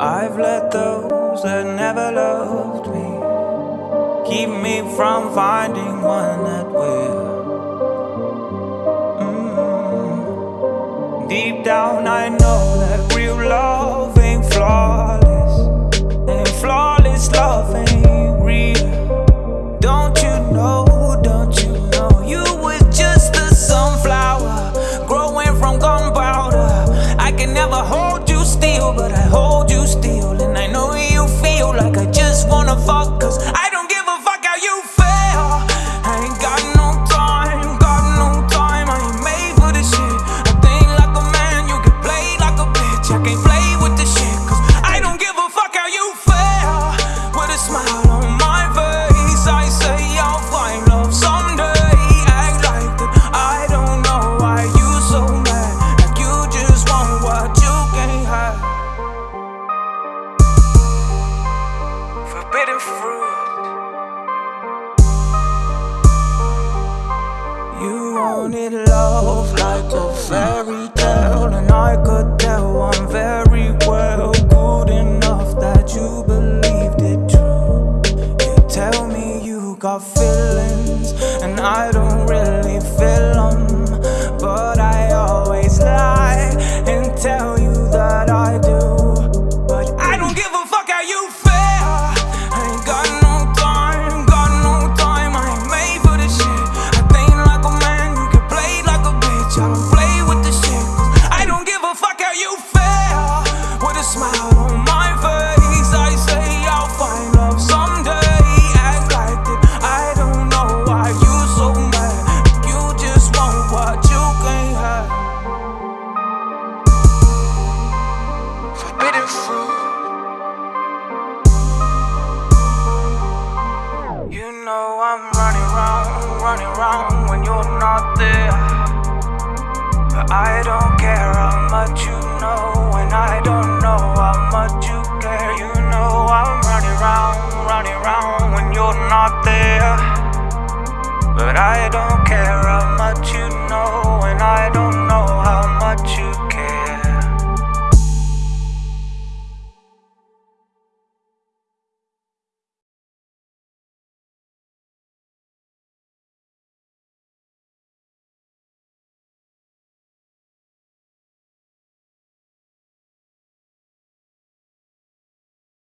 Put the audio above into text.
I've let those that never loved me keep me from finding one that will. smile on my face. I say I'll find love someday. Act like that I don't know why you so mad. Like you just want what you can't have. Forbidden fruit. You wanted love like I don't around, running around when you're not there. But I don't care how much you know, and I don't know how much you care. You know I'm running around, running around when you're not there. But I don't care how much you know.